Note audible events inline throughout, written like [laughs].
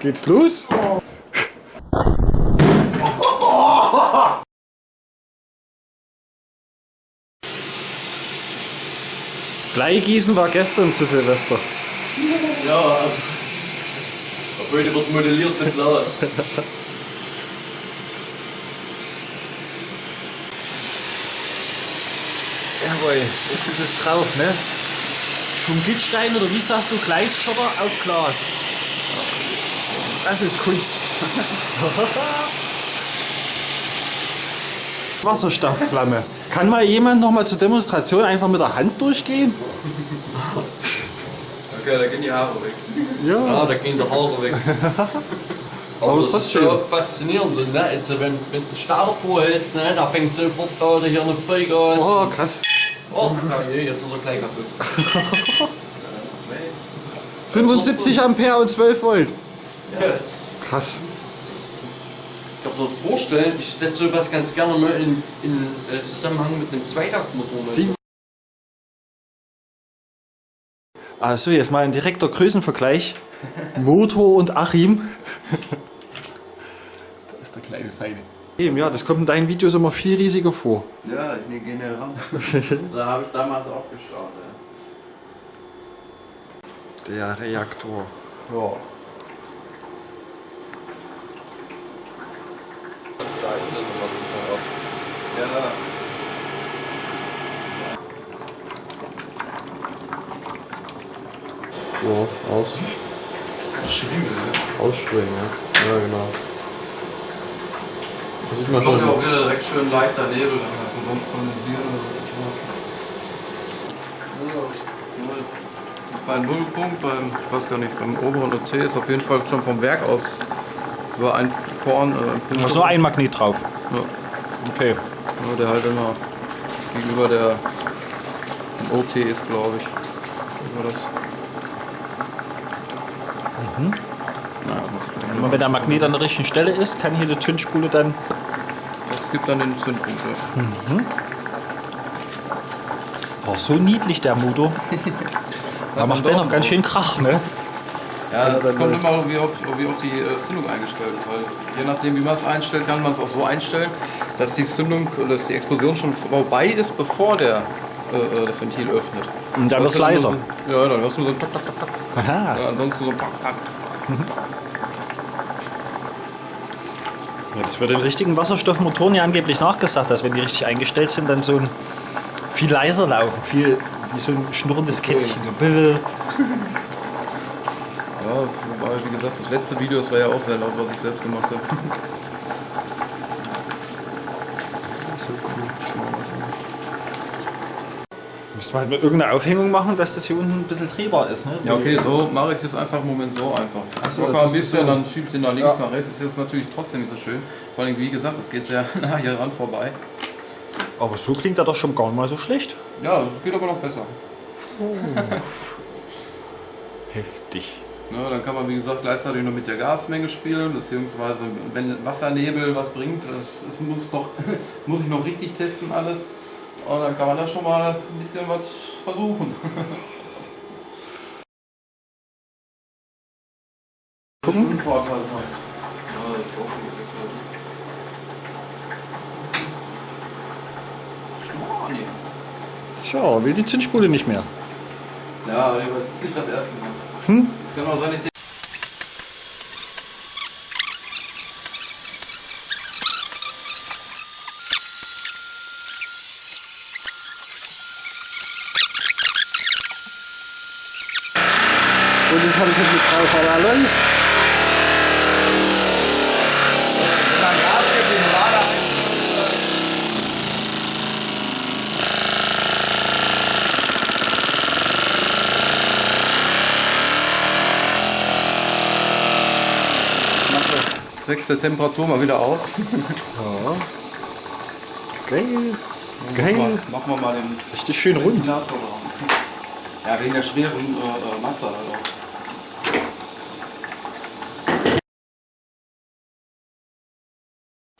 Geht's los? Bleigießen war gestern zu Silvester. Ja, heute wird modelliert mit Glas. Jawohl, jetzt ist es drauf, ne? Vom Gittstein oder wie sagst du, Gleisschotter auf Glas. Das ist Kunst. [laughs] Wasserstoffflamme. Kann mal jemand noch mal zur Demonstration einfach mit der Hand durchgehen? [laughs] Okay, da gehen die Haare weg. Ja. Ja, da gehen die Haare weg. [laughs] Aber das ist trotzdem. schon faszinierend. Ne? Also, wenn, wenn du Starter vorhältst, ne? da fängt sofort an, hier eine Vollgas. Oh, krass. Oh, je, jetzt ist er gleich kaputt. 75 Ampere und 12 Volt. Krass. Kannst du dir das vorstellen? Ich setze sowas ganz gerne mal in, in äh, Zusammenhang mit einem Zweitaktmotor. ne? Also jetzt mal ein direkter Größenvergleich. [laughs] Motor und Achim. Das ist der kleine Feine. Eben, ja, das kommt in deinen Videos immer viel riesiger vor. Ja, ich nehme gerne ran. [laughs] Da habe ich damals auch geschaut. Ja. Der Reaktor. Ja. Das gleiche, das war super oft. Ja. So, aus, Schwingel, ne? ausschwingen jetzt. Ja, genau. Da sieht Das man kommt ja schon. auch wieder direkt schön leichter Nebel, dann davon rum kondensieren oder so. Bei Nullpunkt, beim, ich weiß gar nicht, beim oberen OT ist auf jeden Fall schon vom Werk aus über ein Korn, äh. Ach so, ein Magnet drauf. Ja. Okay. Ja, der halt immer gegenüber der OT ist, glaube ich. Über das. Mhm. Naja, Und noch- wenn der Magnet an der richtigen Stelle ist, kann hier die Zündspule dann. Das gibt dann den Zündpunkt. Ja. Oh, so niedlich der Motor. [laughs] Da macht der noch ganz schön Krach, ne? Ja, das kommt immer, wie auf, wie auf die äh, Zündung eingestellt ist. Weil je nachdem, wie man es einstellt, kann man es auch so einstellen, dass die Zündung, dass die Explosion schon vorbei ist, bevor der äh, äh, das Ventil öffnet. Und dann du nur leiser. So, ja, dann hörst du so ein Tok, Tok, Tok, Tok. Aha. Ja, ansonsten so Pack, Pack. Ja, das wird in richtigen Wasserstoffmotoren ja angeblich nachgesagt, dass wenn die richtig eingestellt sind, dann so ein viel leiser laufen, viel wie so ein schnurrendes Kätzchen. So. Ja, wobei, wie gesagt, das letzte Video, das war ja auch sehr laut, was ich selbst gemacht habe. Müsste man halt mit irgendeiner Aufhängung machen, dass das hier unten ein bisschen drehbar ist. Ne? Ja, okay, so mache ich es jetzt einfach im Moment so einfach. Ach so, Locker ein bisschen, so. dann schiebe ich den nach links, Ja. nach rechts. Ist jetzt natürlich trotzdem nicht so schön. Vor allem, wie gesagt, das geht sehr [laughs] nah hier ran vorbei. Aber so klingt er doch schon gar nicht mal so schlecht. Ja, geht aber noch besser. [laughs] Heftig. Ne, dann kann man, wie gesagt, gleichzeitig noch mit der Gasmenge spielen, beziehungsweise wenn Wassernebel was bringt, das, das muss, noch, [laughs] muss ich noch richtig testen alles. Und dann kann man da schon mal ein bisschen was versuchen. [laughs] Gucken. Tja, will die Zündspule nicht mehr. Ja, aber das ist nicht das erste Mal. Hm? Es kann auch sein, ich den Und jetzt habe ich es mit drauf, zwecks der Temperatur mal wieder aus. Geil. Machen Geil. wir- Machen wir mal den Richtig schön rund. Ja, wegen der schweren äh, äh, Masse. Also.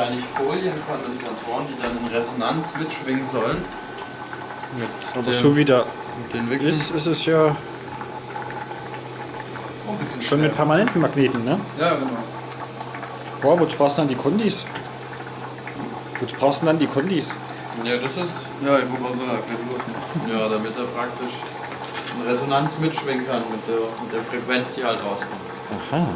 Eigentlich Folienkondensatoren, die dann in Resonanz mitschwingen sollen. Aber so wie der Mit ist, ist es ja. bisschen Schon mit permanenten Magneten, ne? Ja, genau. Boah, wozu brauchst du dann die Kondis? Wozu brauchst du dann die Kondis? Ja, das ist. Ja, ich muss mal sagen, Ja, damit er praktisch in Resonanz mitschwingen kann mit der, mit der Frequenz, die halt rauskommt. Aha. Ja.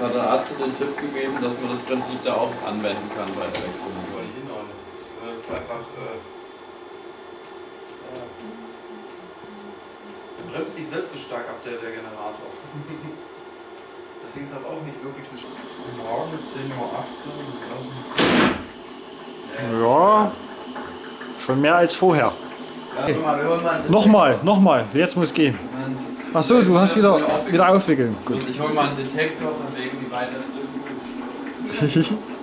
Da hat der Arzt den Tipp gegeben, dass man das Prinzip da auch anwenden kann bei Elektronik. Weil hinhauen, das ist, äh, das ist einfach. Äh, bremst sich selbst so stark ab, der, der Generator. [laughs] Deswegen ist das auch nicht wirklich eine Sch Morgen 10.18 Uhr. Ja, schon mehr als vorher. Einen Nochmal, nochmal, jetzt muss gehen. Moment. Ach so, du hast wieder, wieder aufwickeln. Gut. Ich hole mal einen Detektor von wegen wie weit [laughs]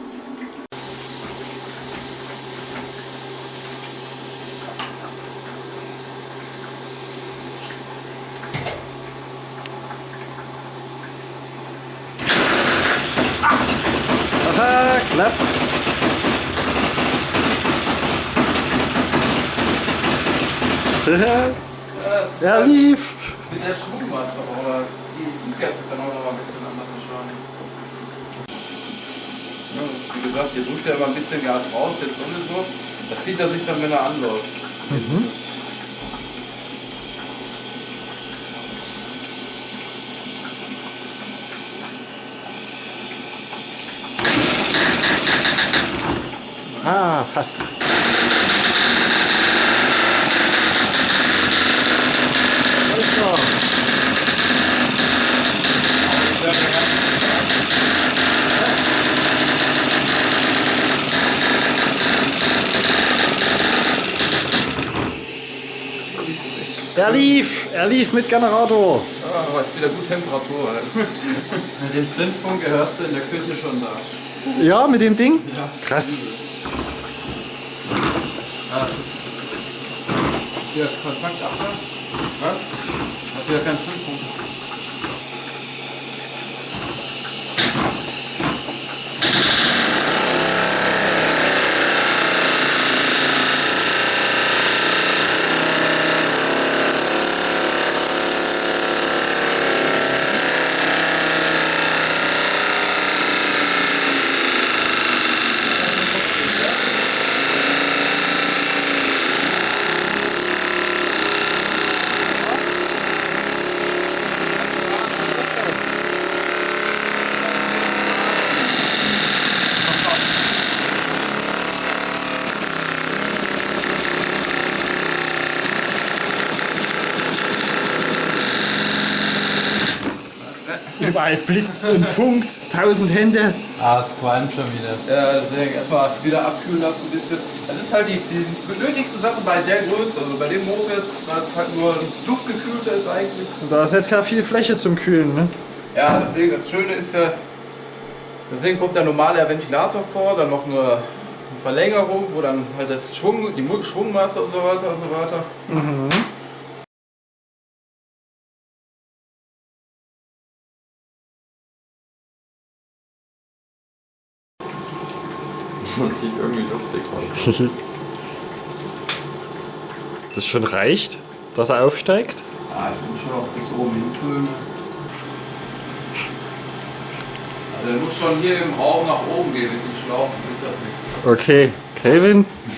Aha, klapp. er lief. Mit der Schwungmasse, aber die Zugkerze kann auch noch ein bisschen anders beschleunigen. Ja, wie gesagt, hier drückt er immer ein bisschen Gas raus, jetzt sowieso. Das sieht er sich dann, wenn er anläuft. Ah, fast. Er lief, er lief mit Generator. Ja, aber ist wieder gut Temperatur. [laughs] Mit dem Zündpunkt gehörst du in der Küche schon da. Ja, mit dem Ding? Krass. Hier, Kontakt ab. Was? Hat wieder keinen Zündpunkt. Überall blitzt und funkt, tausend Hände. Ah, es qualmt schon wieder. Ja, deswegen erstmal wieder abkühlen lassen ein bisschen. Das ist halt die, die nötigste Sache bei der Größe. Also bei dem Motor ist, weil es halt nur luftgekühlter ist eigentlich. Da ist jetzt ja viel Fläche zum Kühlen, ne? Ja, deswegen, das Schöne ist ja, deswegen kommt der normale Ventilator vor, dann noch eine Verlängerung, wo dann halt das Schwung, die Schwungmasse und so weiter und so weiter. Das sieht irgendwie lustig aus. [laughs] Das schon reicht, dass er aufsteigt? Ja, ich muss schon auch bis oben hinfüllen. Also der muss schon hier im Raum nach oben gehen, mit den Schlauchen bringt das nichts. Okay, Kelvin. [laughs]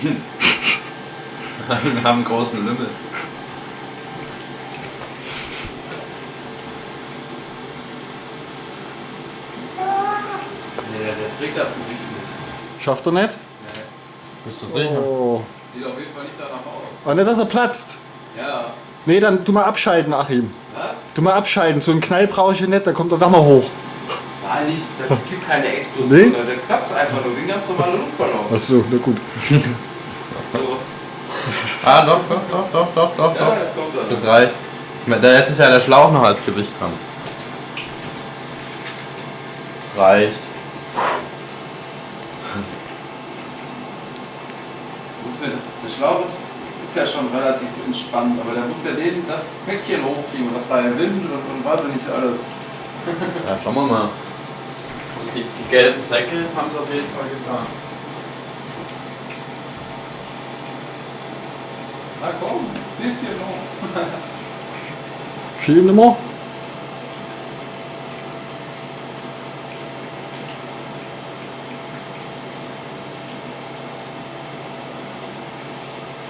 Wir haben einen großen Lümmel. Nee, der, trägt das Gewicht. Schafft er nicht? Bist du sicher? Oh. Sieht auf jeden Fall nicht danach aus. Aber nicht, dass er platzt. Ja. Nee, dann tu mal abschalten, Achim. Was? Tu mal abschalten. So einen Knall brauche ich nicht, da kommt der Wärmer hoch. Nein, nicht, das gibt keine Explosion. Nee? Der platzt einfach nur wie ein ganz normaler Luftballon. Achso, na gut. So. Ah, doch, doch, doch, doch, doch, doch, Ja, das kommt dann. Das reicht. Da jetzt ist ja der Schlauch noch als Gewicht dran. Das reicht. Gut, wenn- Der Schlauch ist, ist- ist ja schon relativ entspannt, aber der muss ja den, das Päckchen hochkriegen und das bei Wind und, und weiß ich nicht alles. [laughs] Ja, schauen wir mal. Also die, die gelben Säcke haben es auf jeden Fall getan. Na komm, ein bisschen noch. Viel nimmer.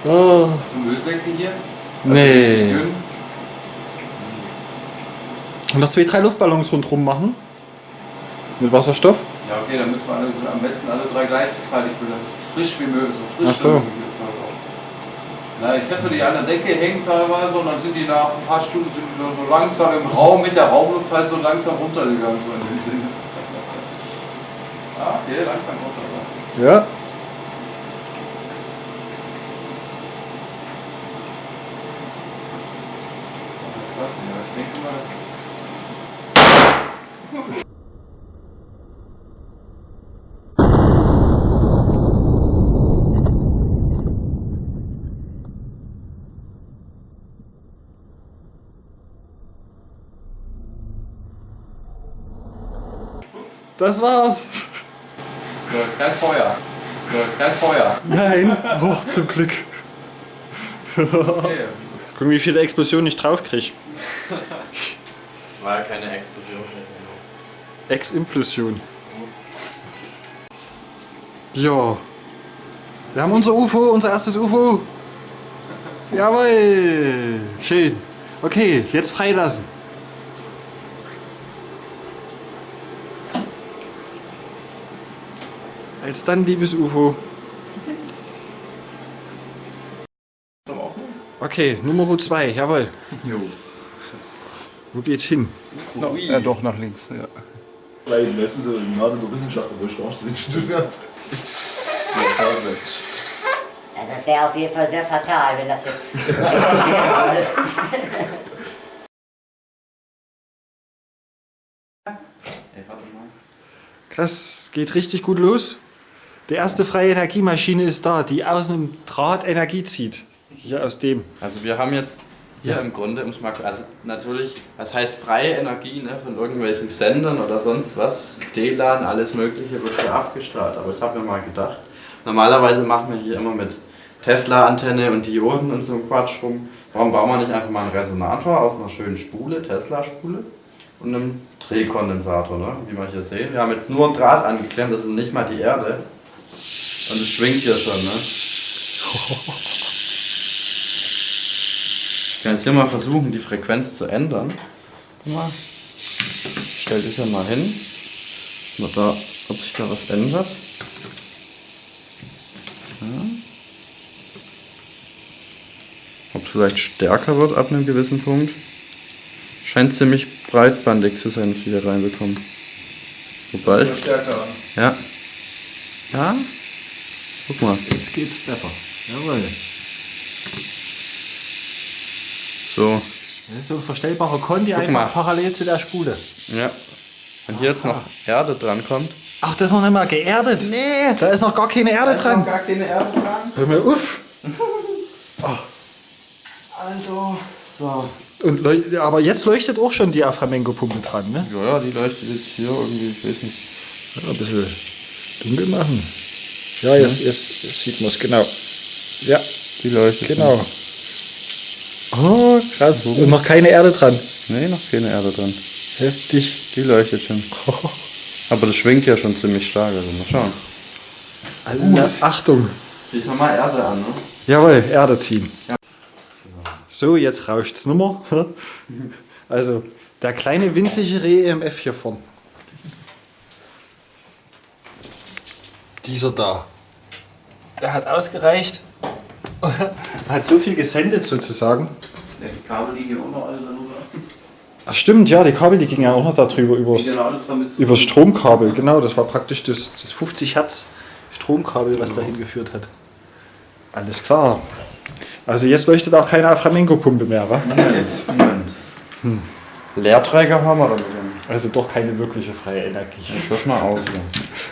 Oh, Hast du Müllsäcke hier? nee. Dünn? Und noch zwei, drei Luftballons rundherum machen. Mit Wasserstoff. Ja, okay, dann müssen wir alle, am besten alle drei gleichzeitig füllen, dass es frisch wie möglich, so frisch Ach so. wie möglich ist. Auch. Na, ich hätte die an der Decke hängen teilweise und dann sind die nach ein paar Stunden sind die so langsam im Raum mit der Raumluft halt so langsam runtergegangen, so in dem Sinne. [laughs] Ah, okay, langsam runter. Ja. Ich weiß nicht, aber ich denke mal. Das war's. Da ist kein Feuer. Da ist kein Feuer. Nein. Oh, zum Glück. Okay. Guck, wie viele Explosionen ich draufkrieg. War ja keine Explosion. Ex-Implosion. Ja. Wir haben unser UFO, unser erstes UFO. Jawohl. Schön. Okay, jetzt freilassen. Jetzt dann, liebes UFO. Okay, Nummer 2, jawohl. Jo. Wo geht's hin? No, ja, doch, nach links. Ja. Weil meistens so gerade in der Wissenschaft, wo ich gar nichts zu tun habe. Also es wäre auf jeden Fall sehr fatal, wenn das jetzt würde. Krass, geht richtig gut los. Die erste freie Energiemaschine ist da, die aus einem Draht Energie zieht. Hier aus dem. Also wir haben jetzt hier im Grunde, um es mal also natürlich, was heißt freie Energie ne, von irgendwelchen Sendern oder sonst was, DLAN, alles mögliche wird hier abgestrahlt. Aber ich habe mir mal gedacht, normalerweise machen wir hier immer mit Tesla-Antenne und Dioden und so ein Quatsch rum. Warum bauen wir nicht einfach mal einen Resonator aus einer schönen Spule, Tesla-Spule und einem Drehkondensator, ne? wie wir hier sehen. Wir haben jetzt nur ein Draht angeklemmt, das ist nicht mal die Erde. Und es schwingt hier schon, ne? [laughs] Ich kann jetzt hier mal versuchen, die Frequenz zu ändern. Guck Mal. Stell dich ja mal hin. Mal da, ob sich da was ändert. Ja. Ob es vielleicht stärker wird ab einem gewissen Punkt. Scheint ziemlich breitbandig zu sein, was ich hier reinbekommen. Wobei ich. Stärker. Ja. Ja? Guck mal. Jetzt geht's besser. Jawohl. So. Das ist so ein verstellbarer Conti einfach mal. parallel zu der Spule. Ja. Wenn hier jetzt noch Erde dran kommt. Ach, das ist noch nicht mal geerdet. Nee. Da ist noch gar keine Erde dran. gar keine Erde dran. Hör mal auf. [laughs] Also, so. Und aber jetzt leuchtet auch schon die Aframengo-Pumpe dran, ne? Ja, ja, die leuchtet jetzt hier irgendwie, ich weiß nicht. Ja, ein bisschen dunkel machen. Ja, jetzt, jetzt, jetzt sieht man es genau. Ja, Die leuchtet. genau. Oh, krass. Und noch keine Erde dran. Nee, noch keine Erde dran. Heftig. Die leuchtet schon. [laughs] Aber das schwingt ja schon ziemlich stark, also mal schauen. Alle Achtung. Schließ mal Erde an, ne? Jawohl, Erde ziehen. So, jetzt rauscht's nimmer. [laughs] Also, der kleine winzige Re-EMF hier vorn. Dieser da. Der hat ausgereicht. Hat so viel gesendet sozusagen. Ja, die Kabel liegen ja auch noch alle darüber. Ach stimmt, ja, die Kabel, die gingen ja auch noch darüber, übers, Genau, alles damit zu übers Stromkabel. Genau, das war praktisch das, das 50 Hertz Stromkabel, was dahin geführt hat. Alles klar. Also jetzt leuchtet auch keine Aframengo-Pumpe mehr, wa? Moment, Moment. Leerträger haben wir damit. Also doch keine wirkliche freie Energie. Ich hör mal auf hier.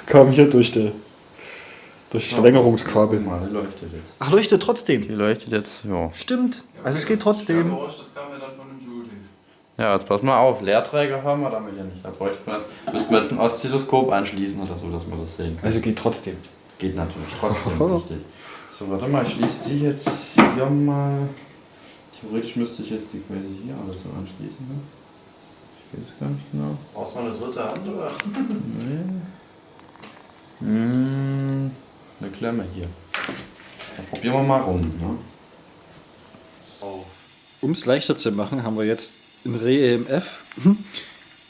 Kam hier durch, die, durch das Verlängerungskabel. Mal, die leuchtet jetzt. Ach, leuchtet trotzdem. Die leuchtet jetzt, ja. Stimmt. Also es geht trotzdem. Ja dann von dem Judy. Ja, jetzt pass mal auf, Leerträger haben wir damit ja nicht. Da bräuchte man, müssten wir jetzt ein Oszilloskop anschließen oder so, dass wir das sehen. Also geht trotzdem. Geht natürlich trotzdem [laughs] richtig. So, warte mal, ich schließe die jetzt hier mal. Theoretisch müsste ich jetzt die quasi hier alles so anschließen. Ne? Ich weiß gar nicht genau. Brauchst du noch eine dritte Hand oder? Hm, eine Klemme hier. Dann probieren wir mal rum. Ne? Um es leichter zu machen, haben wir jetzt ein Re-EMF. Mhm.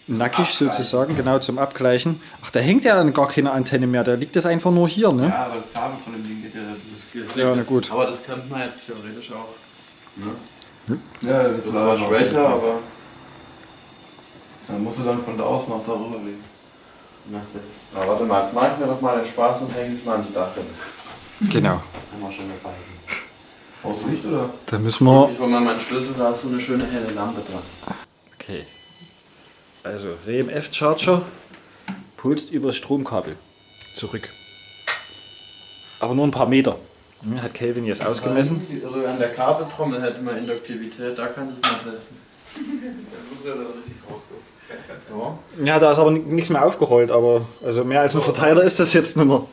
Nackig sozusagen, genau zum Abgleichen. Ach, da hängt ja dann gar keine Antenne mehr, da liegt das einfach nur hier, ne? Ja, aber das Kabel von dem Ding geht ja. Das, das Ja, na gut. Aber das könnte man jetzt theoretisch auch. Ja, das Das ist war aber schwächer, aber Dann musst du dann von da aus noch darüber legen. Der. Na, warte mal, jetzt mache ich mir doch mal den Spaß und hänge es mal an die Dachrinne. Genau. Haben wir schon dabei. Aus Licht oder? Da müssen wir. Ich hole mal meinen Schlüssel, da ist so eine schöne helle Lampe dran. Okay. Also RMF-Charger pulst über das Stromkabel zurück. Aber nur ein paar Meter. Hm, Hat Kelvin jetzt ausgemessen. Also an der Kabeltrommel hätte man Induktivität, da kann ich mal testen. Das muss ja dann richtig rauskommen. Ja. Ja, da ist aber ni- nichts mehr aufgerollt, aber also mehr als ein Verteiler ist das jetzt nicht mehr.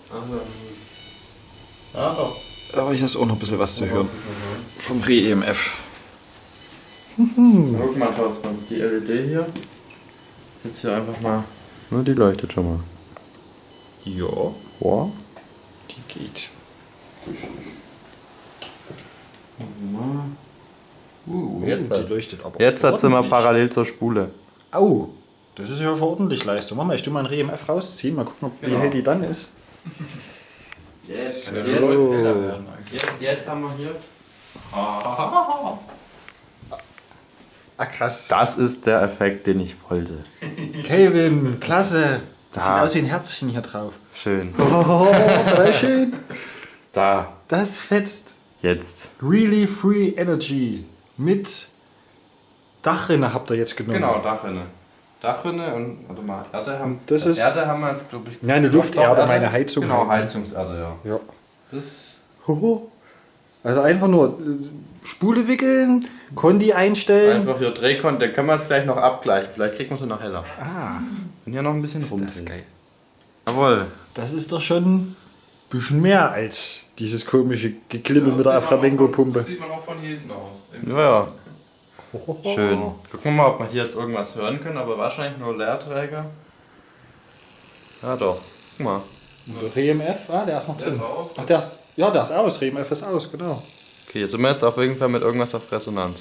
Ja, doch. Aber hier ist auch noch ein bisschen was zu hören. Vom Re-EMF. Guck mal, Thorsten, also die LED hier. Jetzt hier einfach mal. Nur die leuchtet schon mal. Ja, Wow. die geht. Uh, Jetzt die leuchtet aber. Jetzt hat sie mal parallel zur Spule. Au, das ist ja schon ordentlich Leistung. Mach mal, ich tu mal ein Re-EMF rausziehen. Mal gucken, ob, wie hell die dann ist. Jetzt, Ja, jetzt, eigentlich. jetzt, jetzt haben wir hier. Ah, krass. Das ist der Effekt, den ich wollte. Kelvin, klasse. Das Da. sieht aus wie ein Herzchen hier drauf. Schön. Oh, voll schön. Da, Das fetzt. jetzt. Really Free Energy. Mit Dachrinne habt ihr jetzt genommen. Genau, Dachrinne. Dachrinne und, warte mal, Erde haben Das ist- Erde haben wir jetzt, glaube ich. Ja, eine Lufterde, meine Heizung Genau. Heizungserde, ja. Ja. Das Hoho. Also einfach nur äh, Spule wickeln, Kondi einstellen. Einfach hier Drehkon, den können wir jetzt gleich noch abgleichen. Vielleicht kriegt man sie noch heller. Ah, Und hier noch ein bisschen das ist geil. Jawohl. Das ist doch schon ein bisschen mehr als dieses komische Geklibbel mit der Flamenco-Pumpe. Das sieht man auch von hier hinten aus. Ja, ja. Schön. Gucken wir mal, ob wir hier jetzt irgendwas hören können, aber wahrscheinlich nur Leerträger. Ja doch. Guck mal. REMF, ah, der ist noch Der drin. ist aus. Ach, der ist, ja, der ist aus. REMF ist aus, genau. Okay, jetzt sind wir jetzt auf jeden Fall mit irgendwas auf Resonanz.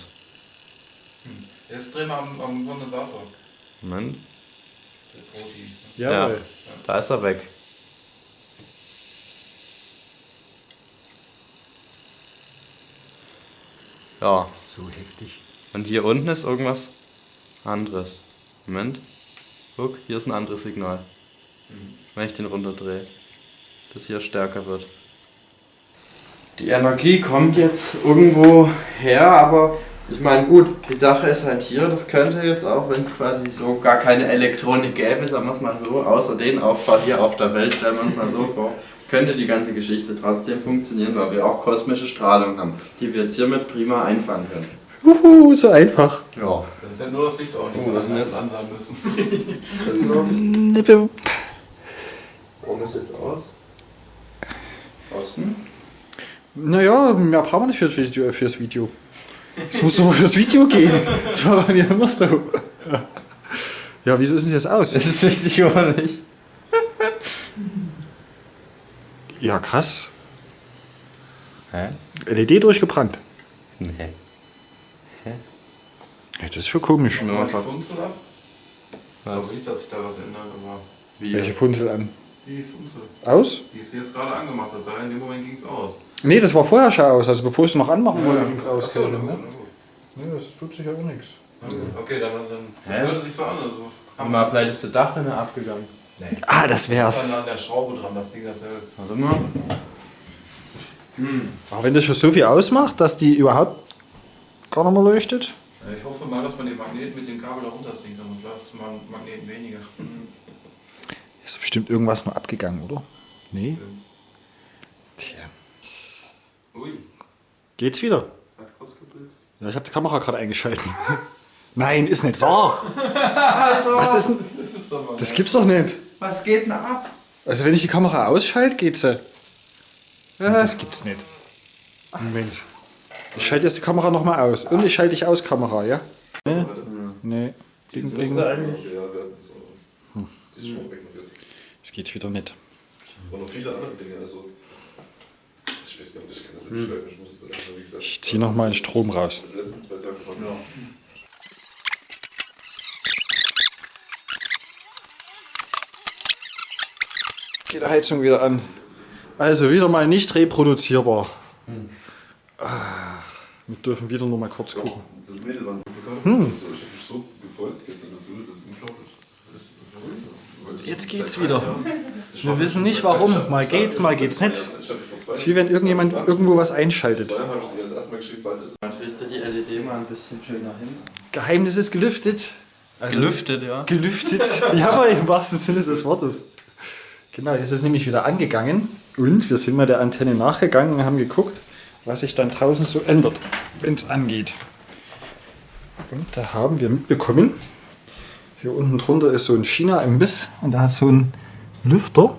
Jetzt drehen wir am, am Kondensator. Moment. Der Proti. Jawohl. Da ist er weg. Ja, So heftig. Und hier unten ist irgendwas anderes. Moment. Guck, hier ist ein anderes Signal. Wenn ich den runterdrehe. Das hier stärker wird. Die Energie kommt jetzt irgendwo her, aber ich meine, gut, die Sache ist halt hier, das könnte jetzt auch, wenn es quasi so gar keine Elektronik gäbe, sagen wir es mal so, außer den Aufbau hier auf der Welt, stellen wir uns mal so [laughs] vor, könnte die ganze Geschichte trotzdem funktionieren, weil wir auch kosmische Strahlung haben, die wir jetzt hiermit prima einfangen können. Uhu, so einfach. Ja. Das ist ja nur das Licht auch nicht Oh, so, was dass wir jetzt? jetzt an sein müssen. [laughs] Warum ist jetzt aus? Außen? Naja, mehr brauchen wir nicht fürs Video. Fürs Video. Es muss doch mal fürs Video gehen. Das war bei mir immer so. Ja, wieso ist das jetzt aus? Das ist wichtig oder nicht? Ja, krass. Hä? LED durchgebrannt. Nee. Ja, das ist schon komisch. Ja. Mal die Funzel ab. Ich Was? glaube nicht, dass sich da was ändert, aber Wie? Welche Funzel an? die Funzel, Aus? die es jetzt gerade angemacht hat, da in dem Moment ging es aus. Nee, das war vorher schon aus. Also bevor ich es noch anmachen wollte, ging es aus. Achso, ne? Nee, das tut sich ja auch nichts. Okay, dann, dann das Hä? hört sich so an. Also, mal, vielleicht ist der Dachrinne abgegangen. Ah, das das ist wär's. dann an der Schraube dran, das Ding, das hält. Warte mal. Aber wenn das schon so viel ausmacht, dass die überhaupt gar nicht mehr leuchtet. Ich hoffe mal, dass man den Magnet mit dem Kabel da runterziehen kann und lasst man Magneten weniger. [laughs] Ist bestimmt irgendwas nur abgegangen, oder? Nee. Tja. Ui, Geht's wieder? hat kurz geblitzt. Ja, ich habe die Kamera gerade eingeschalten. [laughs] Nein, ist nicht wahr. Was ist denn? Das ist doch mal. Das gibt's doch nicht. Was geht denn ab? Also wenn ich die Kamera ausschalte, geht sie. Das gibt's nicht. Moment. Ich schalte jetzt die Kamera nochmal aus. Und ich schalte dich aus, Kamera, ja? Nee. Nee. So. Die ist schon weg. Jetzt geht's wieder nicht. Und noch viele andere Dinge. Also, ich weiß nicht, ich kann das nicht beschreiben. Ich muss es einfach, wie gesagt, Ich ziehe nochmal den Strom raus. das letzten zwei Tage ja. Geht die Heizung wieder an. Also wieder mal nicht reproduzierbar. Ah, wir dürfen wieder nur mal kurz gucken. Das Mädel war ein hm. also, Ich hab mich so gefolgt gestern. Unglaublich. Jetzt geht's wieder. Wir wissen nicht warum. Mal geht's, mal geht's nicht. Es ist wie wenn irgendjemand irgendwo was einschaltet. Jahren habe ich dir das erste Mal geschrieben, bald ist Man richte die LED mal ein bisschen schöner hin. Geheimnis ist gelüftet. Also Gelüftet, ja. Gelüftet. [laughs] Ja, aber im wahrsten Sinne des Wortes. Genau, jetzt ist es nämlich wieder angegangen. Und wir sind mal der Antenne nachgegangen und haben geguckt, was sich dann draußen so ändert, wenn es angeht. Und da haben wir mitbekommen, hier unten drunter ist so ein China-Imbiss und da hat so ein Lüfter.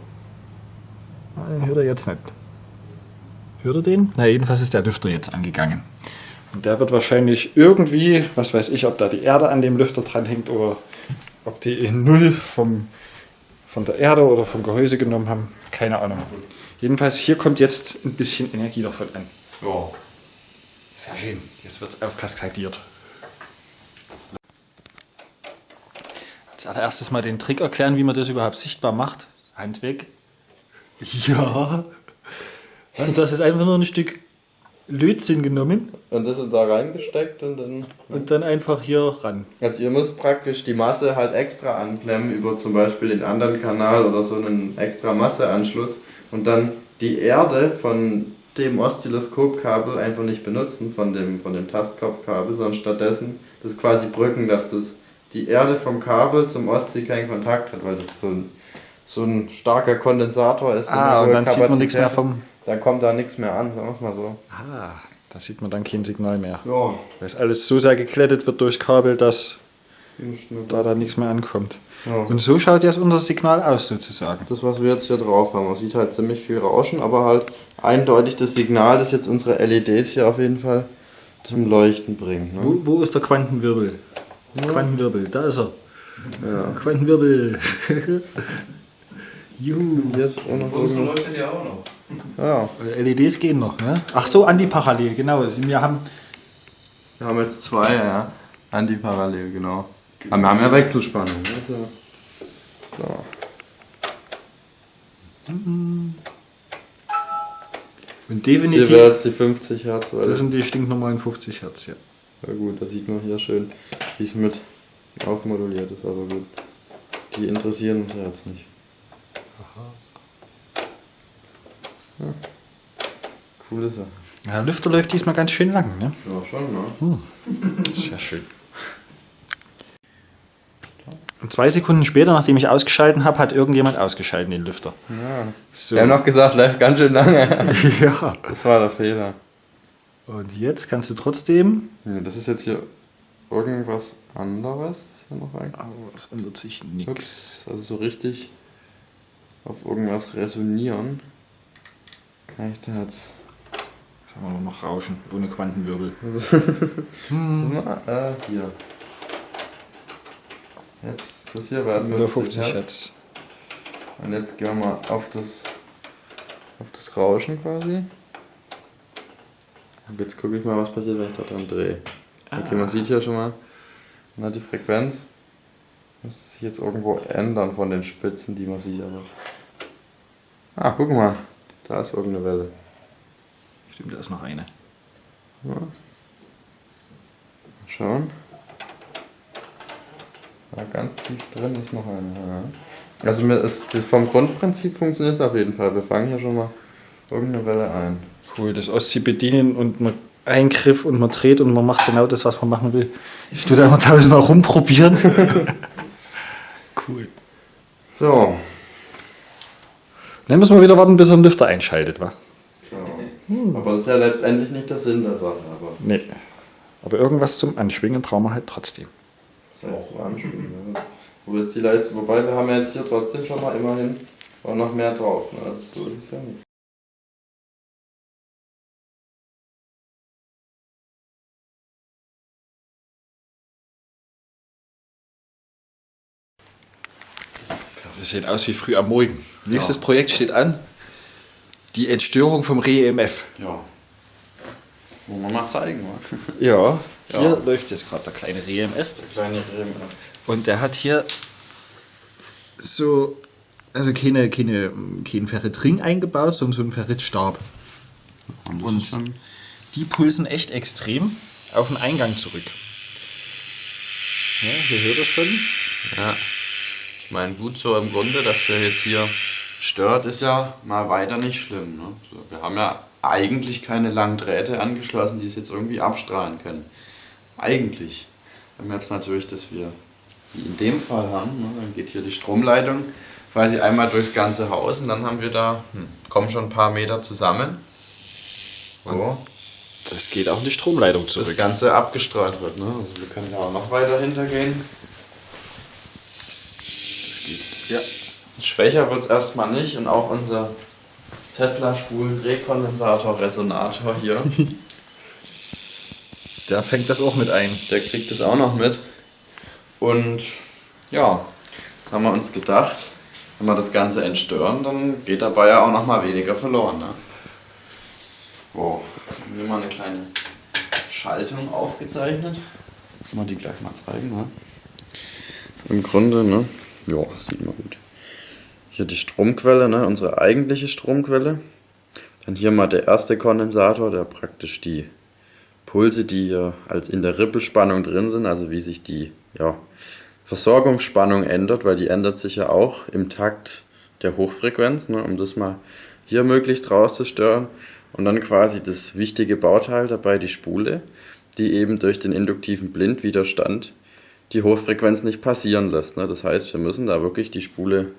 Ah, Den hört er jetzt nicht. Hört er den? Na, jedenfalls ist der Lüfter jetzt angegangen. Und der wird wahrscheinlich irgendwie, was weiß ich, ob da die Erde an dem Lüfter dran hängt oder ob die in Null vom, von der Erde oder vom Gehäuse genommen haben. Keine Ahnung. Jedenfalls, hier kommt jetzt ein bisschen Energie davon an. Ja. Sehr schön. Jetzt wird es aufkaskadiert. Als allererstes mal den Trick erklären, wie man das überhaupt sichtbar macht. Hand weg. Ja. Was, du hast jetzt einfach nur ein Stück Lötzinn genommen Und das da reingesteckt und dann. und dann einfach hier ran. Also ihr müsst praktisch die Masse halt extra anklemmen über zum Beispiel den anderen Kanal oder so einen extra Masseanschluss und dann die Erde von dem Oszilloskopkabel einfach nicht benutzen, von dem, von dem Tastkopfkabel, sondern stattdessen das quasi brücken, dass das die Erde vom Kabel zum Ostsee keinen Kontakt hat, weil das so ein, so ein starker Kondensator ist. Ah, und dann sieht man nichts mehr vom. Dann kommt da nichts mehr an, sagen wir es mal so. Ah, da sieht man dann kein Signal mehr. Ja. Weil es alles so sehr geklettet wird durch Kabel, dass da dann nichts mehr ankommt. Ja. Und so schaut jetzt unser Signal aus sozusagen. Das, was wir jetzt hier drauf haben, man sieht halt ziemlich viel Rauschen, aber halt eindeutig das Signal, das jetzt unsere LEDs hier auf jeden Fall zum Leuchten bringt. Ne? Wo, wo ist der Quantenwirbel? Quantenwirbel, da ist er. Quantenwirbel. [laughs] Juhu. Jetzt auch noch irgendwo- leuchtet ja auch noch. ja, LEDs gehen noch, ne? Ach so, antiparallel, genau. Wir haben wir haben jetzt zwei, ja. Antiparallel, genau. Aber wir haben ja Wechselspannung. Ne? So. So. Und Hier definitiv, wäre jetzt die 50 Hertz. Weil das sind die stinknormalen 50 Hertz, ja. ja gut, da sieht man hier schön, wie es mit aufmoduliert ist, aber gut. Die interessieren uns ja jetzt nicht. Ja. Coole Sache. Ja, der Lüfter läuft diesmal ganz schön lang, ne? Ja, schon, ne? Sehr schön. Und zwei Sekunden später, nachdem ich ausgeschalten habe, hat irgendjemand ausgeschalten den Lüfter. Ja. So. Wir haben noch gesagt, läuft ganz schön lange. [laughs] ja. Das war der Fehler. Und jetzt kannst du trotzdem. Ja, das ist jetzt hier irgendwas anderes. Ist hier noch ein Aber es ändert sich nichts. Also so richtig auf irgendwas resonieren. Kann ich da jetzt. Haben wir nur noch Rauschen, ohne Quantenwirbel. [laughs] Na, äh, hier. Jetzt, das hier werden wir Oder 50 Hertz. Und jetzt gehen wir mal auf das, auf das Rauschen quasi. Und jetzt gucke ich mal, was passiert, wenn ich da dran drehe. Okay, man sieht hier schon mal, man hat die Frequenz. Muss sich jetzt irgendwo ändern von den Spitzen, die man sieht. Aber ah, guck mal, da ist irgendeine Welle. Stimmt, da ist noch eine. Ja. Mal Schauen. Da ganz tief drin ist noch eine. Ja. Also mir ist, das vom Grundprinzip funktioniert es auf jeden Fall. Wir fangen hier schon mal irgendeine Welle ein. Cool, das Ostsee bedienen und man Eingriff und man dreht und man macht genau das, was man machen will. Ich tue da immer tausendmal rumprobieren. [laughs] cool. So, Dann müssen wir wieder warten, bis er den Lüfter einschaltet, wa? aber das ist ja letztendlich nicht der Sinn der Sache. Aber Nee. Aber irgendwas zum Anschwingen brauchen wir halt trotzdem. Ja zum Anspielen. Ja. Wo jetzt die Leistung, wobei wir haben ja jetzt hier trotzdem schon mal immerhin auch noch mehr drauf. Ne? Also so ist es ja nicht. Wir sehen aus wie früh am Morgen. Nächstes Projekt steht an. Die Entstörung vom Re-EMF. Ja. Wollen wir mal zeigen, wa? Ja, [laughs] hier Ja. läuft jetzt gerade der kleine Re-EMF. Kleine Reben. Und der hat hier so, also keine, keine, keinen Ferritring eingebaut, sondern so einen Ferritstab. Und, Und die pulsen echt extrem auf den Eingang zurück. Ja, hier hört es schon. Ja. Ich meine, gut so im Grunde, dass der jetzt hier stört, ist ja mal weiter nicht schlimm. Ne? So, wir haben ja eigentlich keine langen Drähte angeschlossen, die es jetzt irgendwie abstrahlen können. Eigentlich. Wenn wir jetzt natürlich, dass wir wie in dem Fall haben, ne? dann geht hier die Stromleitung quasi einmal durchs ganze Haus und dann haben wir da, hm, kommen schon ein paar Meter zusammen. So, Das geht auch in die Stromleitung das zurück. Ganze abgestrahlt wird. Ne? Also wir können da auch noch weiter hintergehen. Ja. Schwächer wird es erstmal nicht und auch unser Tesla-Spulen-Drehkondensator-Resonator hier, [laughs] Der fängt das auch mit ein. der kriegt es auch noch mit. Und ja, das haben wir uns gedacht, wenn wir das Ganze entstören, dann geht dabei ja auch noch mal weniger verloren. Ne? Wow, haben wir mal eine kleine Schaltung aufgezeichnet. Kann man die gleich mal zeigen, ne? Im Grunde, ne? Ja, sieht man gut. Hier die Stromquelle, ne? Unsere eigentliche Stromquelle. Dann hier mal der erste Kondensator, der praktisch die Pulse, die hier als in der Rippelspannung drin sind, also wie sich die ja, Versorgungsspannung ändert, weil die ändert sich ja auch im Takt der Hochfrequenz, ne, um das mal hier möglichst rauszustören. Und dann quasi das wichtige Bauteil dabei, die Spule, die eben durch den induktiven Blindwiderstand die Hochfrequenz nicht passieren lässt. Ne. Das heißt, wir müssen da wirklich die Spule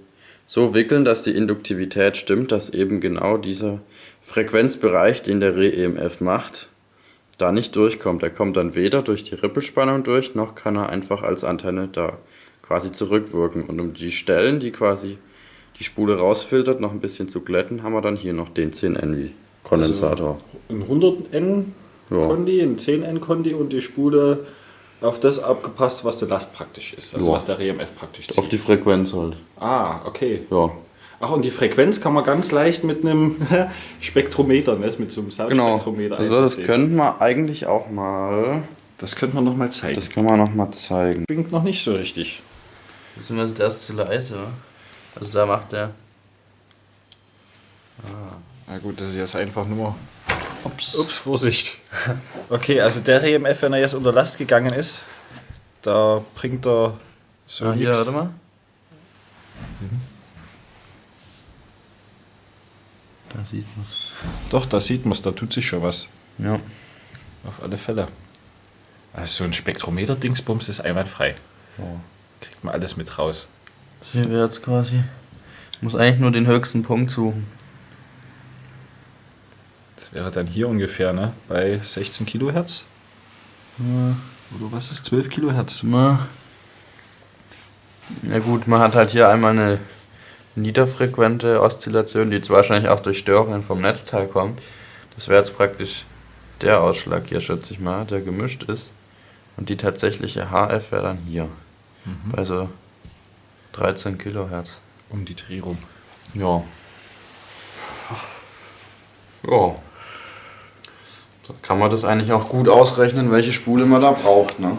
so wickeln, dass die Induktivität stimmt, dass eben genau dieser Frequenzbereich, den der Re-EMF macht, da nicht durchkommt. Er kommt dann weder durch die Rippelspannung durch, noch kann er einfach als Antenne da quasi zurückwirken. Und um die Stellen, die quasi die Spule rausfiltert, noch ein bisschen zu glätten, haben wir dann hier noch den 10 Kondensator. Ein 100N Ja. Kondi, ein 10N Kondi und die Spule auf das abgepasst, was der Last praktisch ist. Also Ja. was der RMF praktisch zieht. Auf die Frequenz halt. ah, okay. Ja, Ach, und die Frequenz kann man ganz leicht mit einem [laughs] Spektrometer, ne? mit so einem genau. Soundspektrometer Also das könnten wir eigentlich auch mal. Das könnte man noch mal zeigen. Das können wir noch mal zeigen. klingt noch nicht so richtig. Der ist zu leise. Also da macht der. Na gut, das ist jetzt einfach nur... Ups. Ups, Vorsicht. Okay, also der RMF, wenn er jetzt unter Last gegangen ist, da bringt er so Ah, hier, warte mal. Da sieht man's. Doch, da sieht man es, da tut sich schon was. Ja. Auf alle Fälle. Also so ein Spektrometer-Dingsbums ist einwandfrei. Kriegt man alles mit raus. Hier wäre jetzt quasi. Muss eigentlich nur den höchsten Punkt suchen. Das wäre dann hier ungefähr, ne? Bei 16 Kilohertz. Oder was ist 12 Kilohertz? Na. Ja gut, man hat halt hier einmal eine niederfrequente Oszillation, die jetzt wahrscheinlich auch durch Störungen vom Netzteil kommt. Das wäre jetzt praktisch der Ausschlag hier, schätze ich mal, der gemischt ist. Und die tatsächliche HF wäre dann hier. Bei so 13 Kilohertz. Um die Dreh rum. Ja. Ja. Da kann man das eigentlich auch gut ausrechnen, welche Spule man da braucht, ne?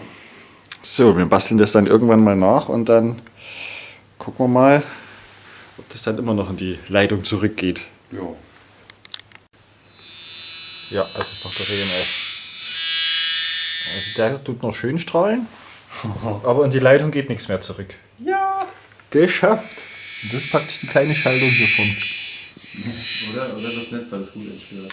So, wir basteln das dann irgendwann mal nach und dann gucken wir mal, ob das dann immer noch in die Leitung zurückgeht. Ja. Ja, das ist doch der RMF. Also der tut noch schön strahlen, [laughs] aber in die Leitung geht nichts mehr zurück. Ja! Geschafft! Und das ist praktisch die kleine Schaltung hiervon. Oder, oder das Netz alles gut entstört.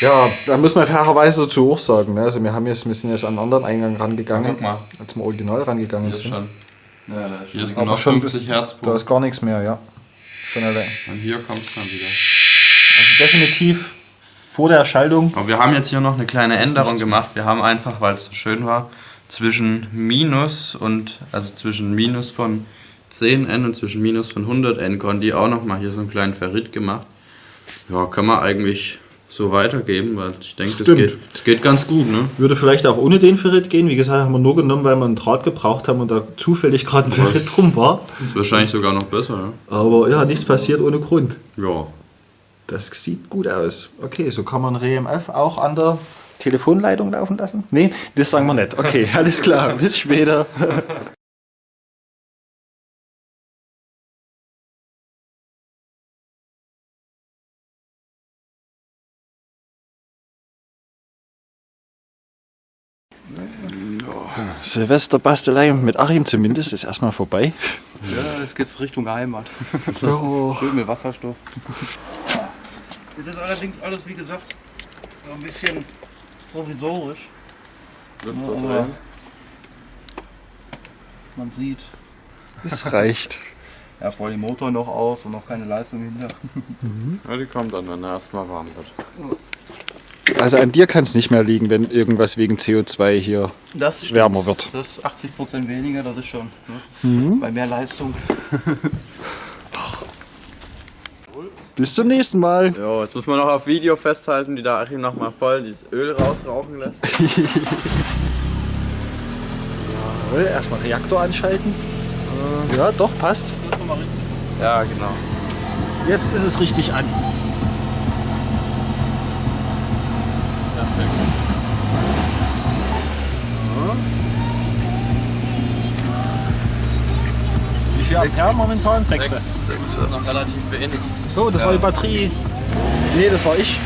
Ja, da muss man fairerweise dazu auch sagen. Ne? Also wir, haben jetzt, wir sind jetzt an einen anderen Eingang rangegangen, Guck mal. als wir original rangegangen sind. Ja, da ist Hier ist genau schon 50 Da ist gar nichts mehr, ja. Schon alle- Und hier kommt es dann wieder. Also definitiv vor der Schaltung. Aber wir haben jetzt hier noch eine kleine Änderung gemacht. Wir haben einfach, weil es so schön war, zwischen Minus und, also zwischen Minus von 10n und zwischen Minus von 100n Kondi auch nochmal hier so einen kleinen Ferrit gemacht. Ja, kann man eigentlich so weitergeben, weil ich denke, das geht, das geht ganz gut, ne? Würde vielleicht auch ohne den Ferrit gehen. Wie gesagt, haben wir nur genommen, weil wir einen Draht gebraucht haben und da zufällig gerade ein Ferrit drum war. Ist wahrscheinlich sogar noch besser, Aber ja, nichts passiert ohne Grund. ja. Ja. Das sieht gut aus. Okay, so kann man RMF auch an der Telefonleitung laufen lassen? Nee, das sagen wir nicht. Okay, [laughs] alles klar. Bis später. Silvesterbastelei mit Achim zumindest ist erstmal vorbei. Ja, jetzt geht's Richtung Heimat. Oh. Schön mit Wasserstoff. Es ist allerdings alles, wie gesagt, so ein bisschen provisorisch. Aber man sieht, Das reicht. ja, vor allem Motor noch aus und noch keine Leistung hinter. Ja, die kommt dann, wenn er erstmal warm wird. Also an dir kann es nicht mehr liegen, wenn irgendwas wegen CO2 hier wärmer wird. Das ist 80% weniger, das ist schon. Ne? Bei mehr Leistung. [laughs] Bis zum nächsten Mal. Jo, jetzt muss man noch auf Video festhalten, wie der Achim nochmal voll dieses Öl rausrauchen lässt. [laughs] Erstmal Reaktor anschalten. Ja, doch, passt. Ja, genau. Jetzt ist es richtig an. Wie viel Ampere momentan? Sechs. Noch relativ wenig. So, das war die Batterie. Nee, das war ich.